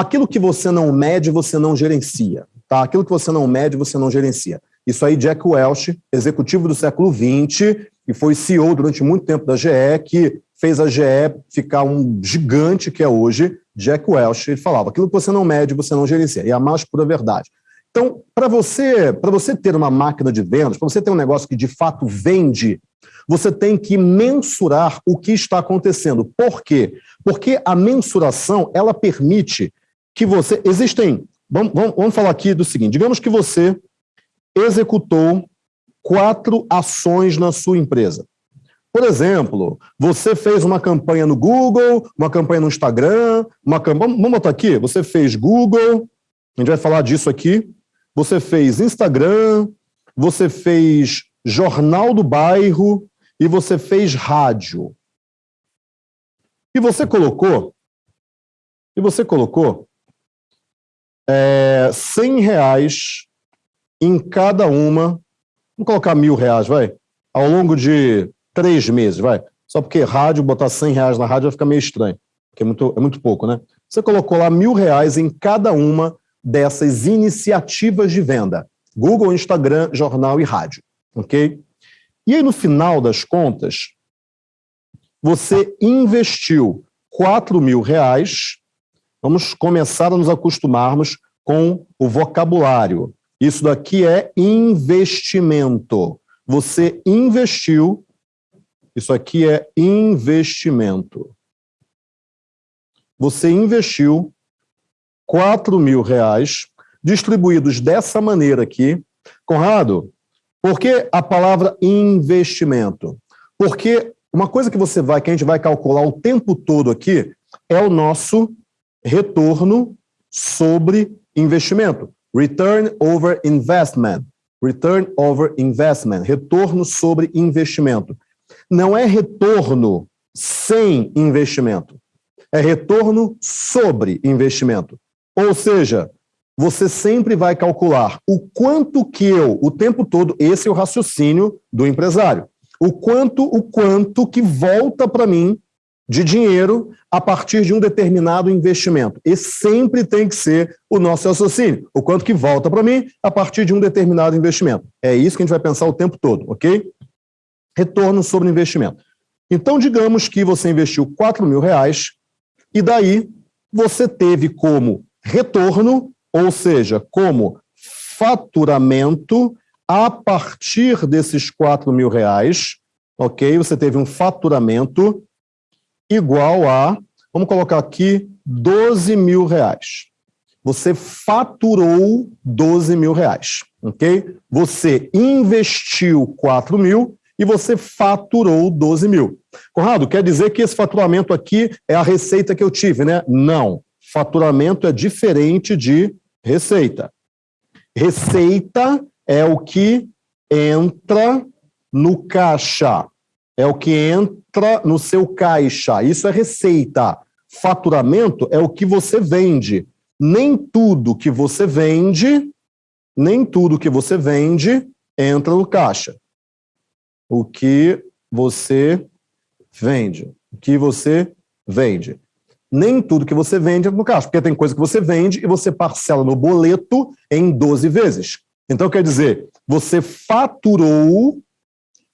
aquilo que você não mede, você não gerencia. Tá? Aquilo que você não mede, você não gerencia. Isso aí, Jack Welch, executivo do século XX, e foi CEO durante muito tempo da GE, que fez a GE ficar um gigante que é hoje, Jack Welch, ele falava, aquilo que você não mede, você não gerencia, e é a mais pura verdade. Então, para você, você ter uma máquina de vendas, para você ter um negócio que de fato vende, você tem que mensurar o que está acontecendo. Por quê? Porque a mensuração, ela permite que você... Existem... Vamos, vamos, vamos falar aqui do seguinte, digamos que você executou quatro ações na sua empresa. Por exemplo, você fez uma campanha no Google, uma campanha no Instagram, uma campanha... Vamos botar aqui, você fez Google, a gente vai falar disso aqui, você fez Instagram, você fez Jornal do Bairro e você fez rádio. E você colocou, e você colocou é, 100 reais em cada uma, vamos colocar mil reais, vai, ao longo de três meses, vai. Só porque rádio, botar 100 reais na rádio vai ficar meio estranho, porque é muito, é muito pouco, né? Você colocou lá mil reais em cada uma dessas iniciativas de venda. Google, Instagram, jornal e rádio, ok? E aí, no final das contas, você investiu 4 mil reais, vamos começar a nos acostumarmos com o vocabulário. Isso daqui é investimento. Você investiu, isso aqui é investimento. Você investiu 4 mil reais, distribuídos dessa maneira aqui. Conrado, por que a palavra investimento? Porque uma coisa que você vai, que a gente vai calcular o tempo todo aqui, é o nosso retorno sobre investimento. Return over investment. Return over investment. Retorno sobre investimento. Não é retorno sem investimento. É retorno sobre investimento. Ou seja, você sempre vai calcular o quanto que eu, o tempo todo, esse é o raciocínio do empresário, o quanto, o quanto que volta para mim de dinheiro a partir de um determinado investimento. E sempre tem que ser o nosso raciocínio, o quanto que volta para mim a partir de um determinado investimento. É isso que a gente vai pensar o tempo todo, ok? Retorno sobre investimento. Então, digamos que você investiu 4 mil reais e daí você teve como retorno, ou seja, como faturamento a partir desses 4 mil reais, ok? Você teve um faturamento igual a, vamos colocar aqui, 12 mil reais. Você faturou 12 mil reais, ok? Você investiu 4 mil e você faturou 12 mil. Conrado, quer dizer que esse faturamento aqui é a receita que eu tive, né? Não faturamento é diferente de receita. Receita é o que entra no caixa, é o que entra no seu caixa. Isso é receita. Faturamento é o que você vende. Nem tudo que você vende, nem tudo que você vende entra no caixa. O que você vende. O que você vende nem tudo que você vende é no caixa, porque tem coisa que você vende e você parcela no boleto em 12 vezes. Então, quer dizer, você faturou,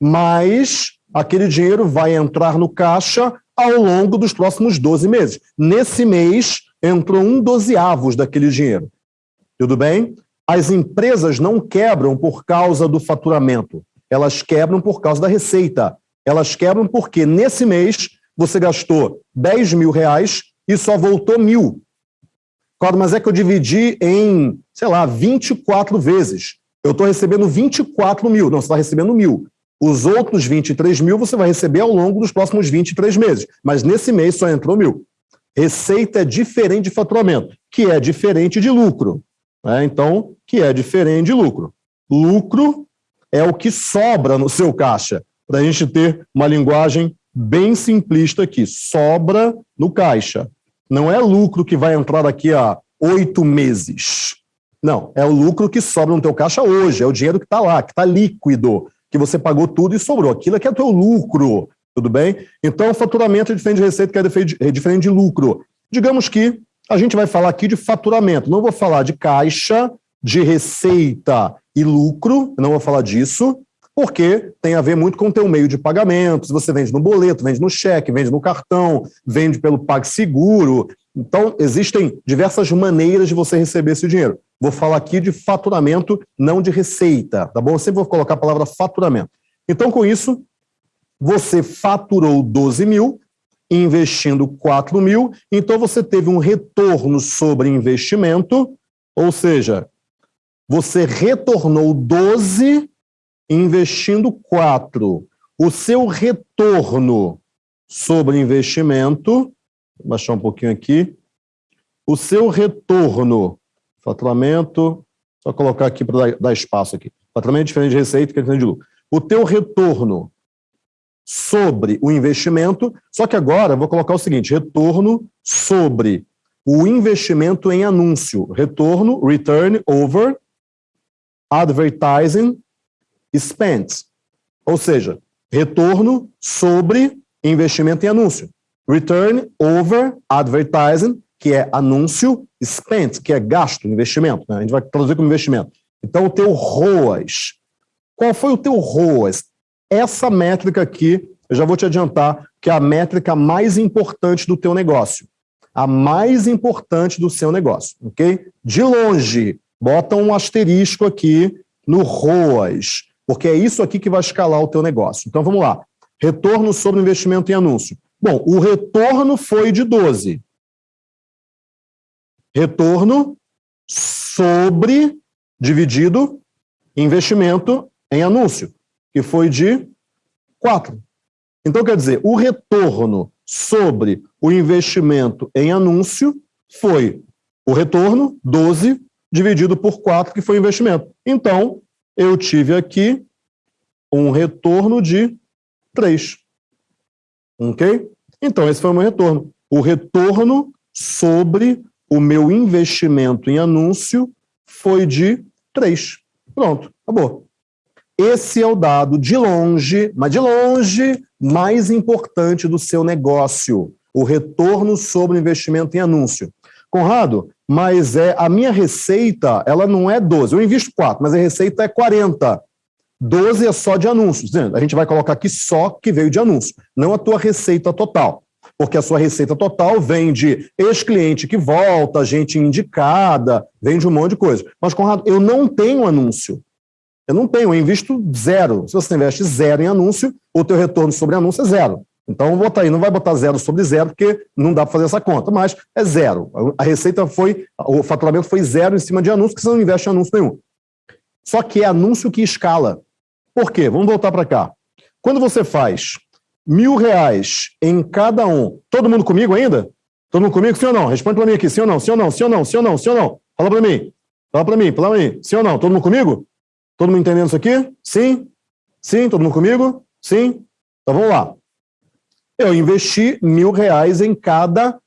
mas aquele dinheiro vai entrar no caixa ao longo dos próximos 12 meses. Nesse mês, entrou um dozeavos daquele dinheiro. Tudo bem? As empresas não quebram por causa do faturamento, elas quebram por causa da receita. Elas quebram porque nesse mês você gastou 10 mil reais e só voltou mil. Claro, mas é que eu dividi em, sei lá, 24 vezes. Eu estou recebendo 24 mil. Não, você está recebendo mil. Os outros 23 mil você vai receber ao longo dos próximos 23 meses. Mas nesse mês só entrou mil. Receita é diferente de faturamento, que é diferente de lucro. Né? Então, que é diferente de lucro. Lucro é o que sobra no seu caixa, para a gente ter uma linguagem bem simplista aqui, sobra no caixa. Não é lucro que vai entrar daqui a oito meses. Não, é o lucro que sobra no teu caixa hoje, é o dinheiro que está lá, que está líquido, que você pagou tudo e sobrou. Aquilo aqui é teu lucro, tudo bem? Então, faturamento é diferente de receita, que é diferente de lucro. Digamos que a gente vai falar aqui de faturamento. Não vou falar de caixa, de receita e lucro, não vou falar disso, porque tem a ver muito com o teu meio de pagamento, se você vende no boleto, vende no cheque, vende no cartão, vende pelo PagSeguro. Então, existem diversas maneiras de você receber esse dinheiro. Vou falar aqui de faturamento, não de receita, tá bom? Eu sempre vou colocar a palavra faturamento. Então, com isso, você faturou 12 mil, investindo 4 mil, então você teve um retorno sobre investimento, ou seja, você retornou 12 investindo 4. O seu retorno sobre investimento, vou baixar um pouquinho aqui, o seu retorno, faturamento, só colocar aqui para dar, espaço aqui. Faturamento é diferente de receita que é diferente de lucro. O teu retorno sobre o investimento, só que agora vou colocar o seguinte, retorno sobre o investimento em anúncio. Retorno, return over advertising spent, ou seja, retorno sobre investimento em anúncio. Return over advertising, que é anúncio, spent, que é gasto, investimento. Né? A gente vai traduzir como investimento. Então, o teu ROAS. Qual foi o teu ROAS? Essa métrica aqui, eu já vou te adiantar, que é a métrica mais importante do teu negócio. A mais importante do seu negócio, ok? De longe, bota um asterisco aqui no ROAS porque é isso aqui que vai escalar o teu negócio. Então vamos lá. Retorno sobre investimento em anúncio. Bom, o retorno foi de 12. Retorno sobre dividido investimento em anúncio, que foi de 4. Então, quer dizer, o retorno sobre o investimento em anúncio foi o retorno, 12, dividido por 4, que foi o investimento. Então, eu tive aqui um retorno de 3. Ok? Então, esse foi o meu retorno. O retorno sobre o meu investimento em anúncio foi de 3. Pronto, acabou. Esse é o dado de longe, mas de longe, mais importante do seu negócio. O retorno sobre o investimento em anúncio. Conrado, mas é a minha receita, ela não é 12. Eu invisto 4, mas a receita é 40. 12 é só de anúncios. A gente vai colocar aqui só que veio de anúncio, não a tua receita total. Porque a sua receita total vem de ex-cliente que volta, gente indicada, vem de um monte de coisa. Mas, Conrado, eu não tenho anúncio. Eu não tenho, eu invisto zero. Se você investe zero em anúncio, o teu retorno sobre anúncio é zero. Então, botar aí, não vai botar zero sobre zero, porque não dá para fazer essa conta, mas é zero. A receita foi, o faturamento foi zero em cima de anúncio, porque você não investe em anúncio nenhum. Só que é anúncio que escala. Por quê? Vamos voltar para cá. Quando você faz mil reais em cada um, todo mundo comigo ainda? Todo mundo comigo? Sim ou não? Responde para mim aqui, sim ou não? Sim ou não? Sim ou não? Sim ou não? Sim ou não? Fala para mim. Fala para mim, fala para mim. Sim ou não? Todo mundo comigo? Todo mundo entendendo isso aqui? Sim? Sim? Todo mundo comigo? Sim? Então vamos lá eu investi mil reais em cada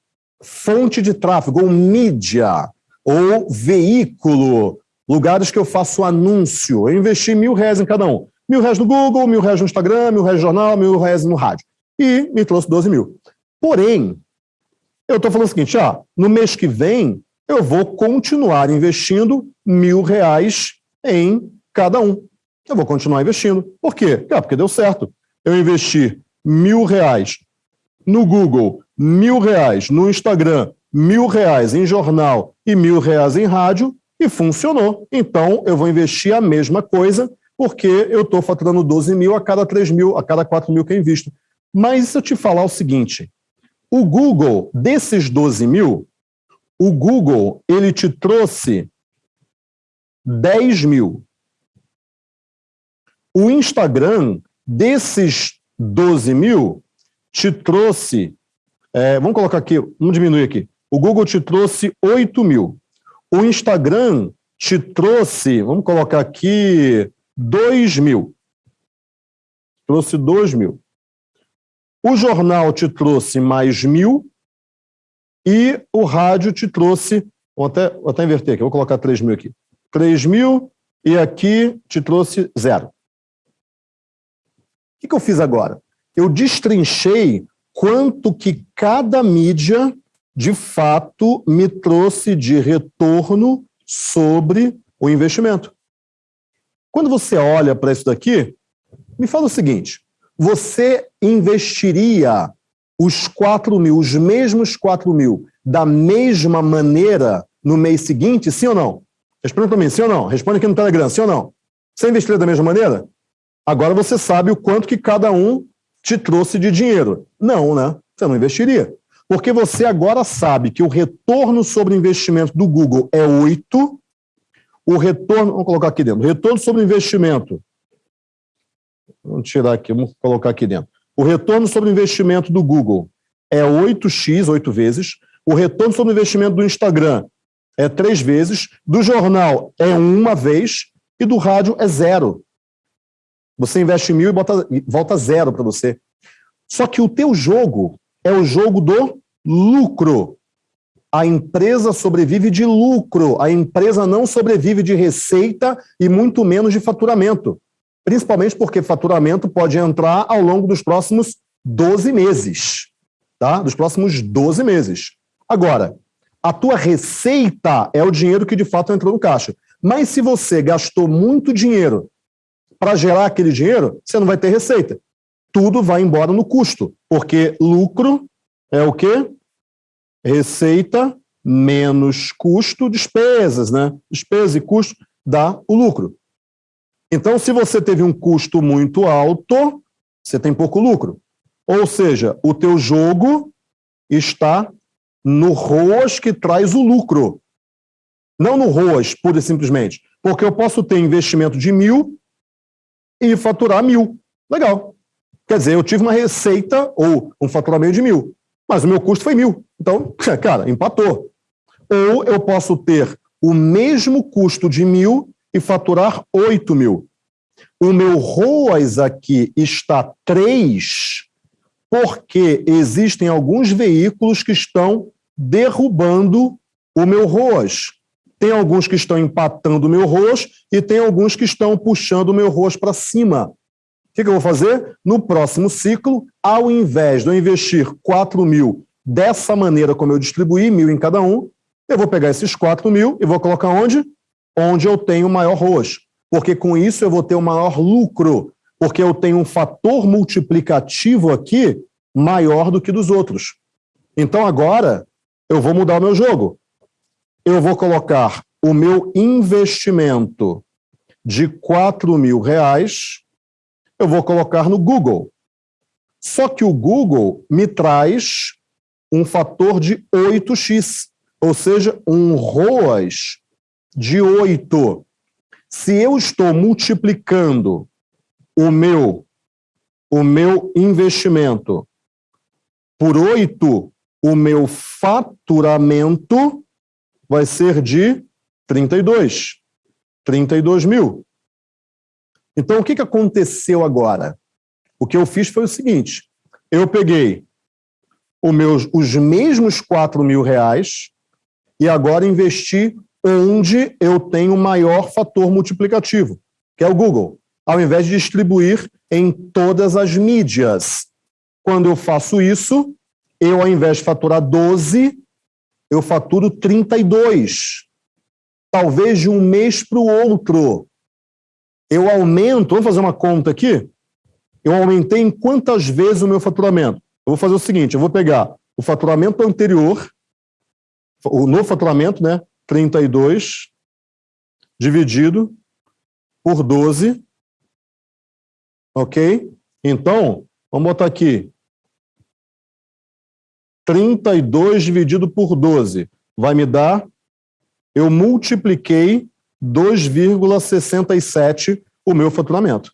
fonte de tráfego, ou mídia, ou veículo, lugares que eu faço anúncio. Eu investi mil reais em cada um. Mil reais no Google, mil reais no Instagram, mil reais no jornal, mil reais no rádio. E me trouxe 12 mil. Porém, eu estou falando o seguinte, ah, no mês que vem, eu vou continuar investindo mil reais em cada um. Eu vou continuar investindo. Por quê? Ah, porque deu certo. Eu investi mil reais no Google, mil reais no Instagram, mil reais em jornal e mil reais em rádio, e funcionou. Então, eu vou investir a mesma coisa, porque eu estou faturando 12 mil a cada 3 mil, a cada 4 mil que eu invisto. Mas se eu te falar o seguinte, o Google, desses 12 mil, o Google, ele te trouxe 10 mil. O Instagram, desses 12 mil, te trouxe, é, vamos colocar aqui, vamos diminuir aqui, o Google te trouxe 8 mil, o Instagram te trouxe, vamos colocar aqui, 2 mil, trouxe 2 mil, o jornal te trouxe mais mil, e o rádio te trouxe, vou até, vou até inverter aqui, vou colocar 3 mil aqui, 3 mil, e aqui te trouxe zero. O que, que eu fiz agora? Eu destrinchei quanto que cada mídia de fato me trouxe de retorno sobre o investimento. Quando você olha para isso daqui, me fala o seguinte, você investiria os 4 mil, os mesmos 4 mil, da mesma maneira no mês seguinte, sim ou não? Responda para mim, sim ou não? Responde aqui no Telegram, sim ou não? Você investiria da mesma maneira? Agora você sabe o quanto que cada um te trouxe de dinheiro. Não, né? Você não investiria. Porque você agora sabe que o retorno sobre investimento do Google é 8, o retorno, vamos colocar aqui dentro, retorno sobre investimento, vamos tirar aqui, vamos colocar aqui dentro. O retorno sobre investimento do Google é 8x, 8 vezes, o retorno sobre investimento do Instagram é 3 vezes, do jornal é uma vez e do rádio é zero. Você investe mil e bota, volta zero para você. Só que o teu jogo é o jogo do lucro. A empresa sobrevive de lucro, a empresa não sobrevive de receita e muito menos de faturamento. Principalmente porque faturamento pode entrar ao longo dos próximos 12 meses. Tá? Dos próximos 12 meses. Agora, a tua receita é o dinheiro que de fato entrou no caixa. Mas se você gastou muito dinheiro para gerar aquele dinheiro, você não vai ter receita. Tudo vai embora no custo, porque lucro é o quê? Receita menos custo, despesas, né? Despesa e custo dá o lucro. Então, se você teve um custo muito alto, você tem pouco lucro. Ou seja, o teu jogo está no ROAS que traz o lucro. Não no ROAS, pura e simplesmente. Porque eu posso ter investimento de mil e faturar mil. Legal. Quer dizer, eu tive uma receita ou um faturamento de mil, mas o meu custo foi mil. Então, cara, empatou. Ou eu posso ter o mesmo custo de mil e faturar oito mil. O meu ROAS aqui está 3, porque existem alguns veículos que estão derrubando o meu ROAS. Tem alguns que estão empatando o meu ROAS e tem alguns que estão puxando o meu ROAS para cima. O que, que, eu vou fazer? No próximo ciclo, ao invés de eu investir 4 mil dessa maneira como eu distribuí, mil em cada um, eu vou pegar esses 4 mil e vou colocar onde? Onde eu tenho maior ROAS. Porque com isso eu vou ter o maior lucro, porque eu tenho um fator multiplicativo aqui maior do que dos outros. Então agora eu vou mudar o meu jogo eu vou colocar o meu investimento de 4 mil reais, eu vou colocar no Google. Só que o Google me traz um fator de 8x, ou seja, um ROAS de 8. Se eu estou multiplicando o meu, o meu investimento por 8, o meu faturamento vai ser de 32. 32 mil. Então, o que, que aconteceu agora? O que eu fiz foi o seguinte: eu peguei meus, os mesmos 4 mil reais e agora investi onde eu tenho maior fator multiplicativo, que é o Google, ao invés de distribuir em todas as mídias. Quando eu faço isso, eu, ao invés de faturar 12, eu faturo 32. Talvez de um mês para o outro. Eu aumento, vamos fazer uma conta aqui? Eu aumentei em quantas vezes o meu faturamento? Eu vou fazer o seguinte, eu vou pegar o faturamento anterior, o novo faturamento, né? 32 dividido por 12. Ok? Então, vamos botar aqui 32 dividido por 12 vai me dar, eu multipliquei 2,67 o meu faturamento.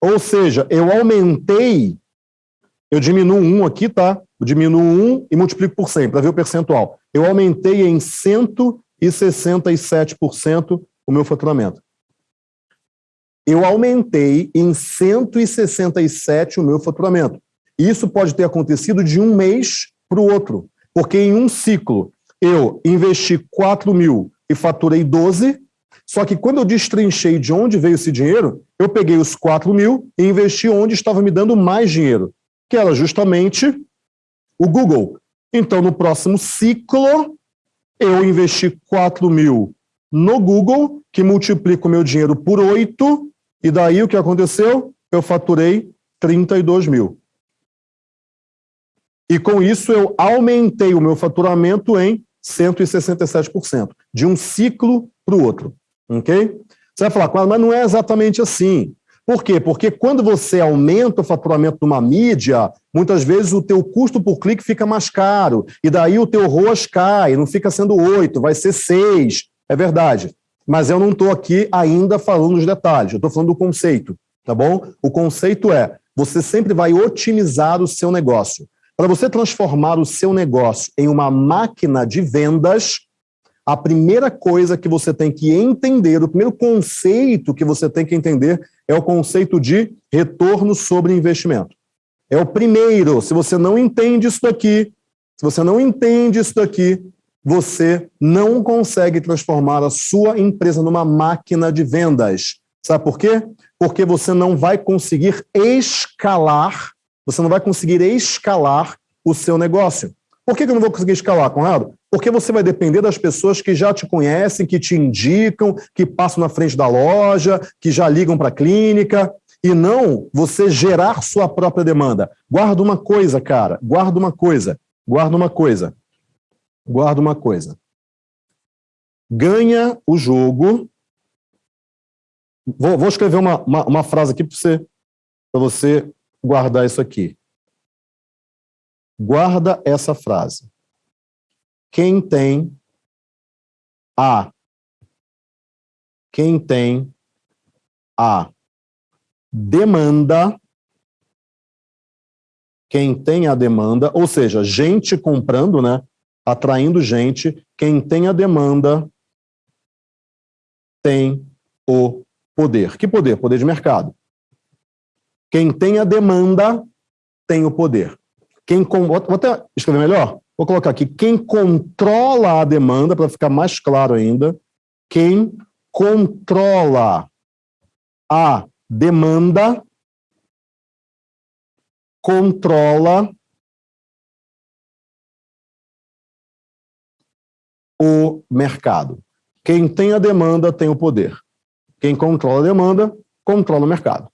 Ou seja, eu aumentei, eu diminuo 1 aqui, tá? Eu diminuo 1 e multiplico por 100 para ver o percentual. Eu aumentei em 167% o meu faturamento. Eu aumentei em 167 o meu faturamento. Isso pode ter acontecido de um mês para o outro, porque em um ciclo eu investi 4 mil e faturei 12, só que quando eu destrinchei de onde veio esse dinheiro, eu peguei os 4 mil e investi onde estava me dando mais dinheiro, que era justamente o Google. Então, no próximo ciclo, eu investi 4 mil no Google, que multiplica o meu dinheiro por 8, e daí o que aconteceu? Eu faturei 32 mil. E com isso eu aumentei o meu faturamento em 167%, de um ciclo para o outro. Ok? Você vai falar, mas não é exatamente assim. Por quê? Porque quando você aumenta o faturamento de uma mídia, muitas vezes o teu custo por clique fica mais caro, e daí o teu ROAS cai, não fica sendo 8, vai ser 6. É verdade. Mas eu não estou aqui ainda falando dos detalhes, eu estou falando do conceito, tá bom? O conceito é, você sempre vai otimizar o seu negócio. Para você transformar o seu negócio em uma máquina de vendas, a primeira coisa que você tem que entender, o primeiro conceito que você tem que entender é o conceito de retorno sobre investimento. É o primeiro. Se você não entende isso daqui, se você não entende isso daqui, você não consegue transformar a sua empresa numa máquina de vendas. Sabe por quê? Porque você não vai conseguir escalar, você não vai conseguir escalar o seu negócio. Por que eu não vou conseguir escalar, Conrado? Porque você vai depender das pessoas que já te conhecem, que te indicam, que passam na frente da loja, que já ligam para a clínica, e não você gerar sua própria demanda. Guarda uma coisa, cara, guarda uma coisa, guarda uma coisa, guarda uma coisa. Ganha o jogo. Vou, vou escrever uma, uma, uma frase aqui para você, você guardar isso aqui. Guarda essa frase quem tem a quem tem a demanda quem tem a demanda, ou seja, gente comprando, né, atraindo gente, quem tem a demanda tem o poder. Que poder? Poder de mercado. Quem tem a demanda tem o poder. Quem com... Vou até escrever melhor. Vou colocar aqui, quem controla a demanda, para ficar mais claro ainda, quem controla a demanda controla o mercado. Quem tem a demanda tem o poder. Quem controla a demanda, controla o mercado.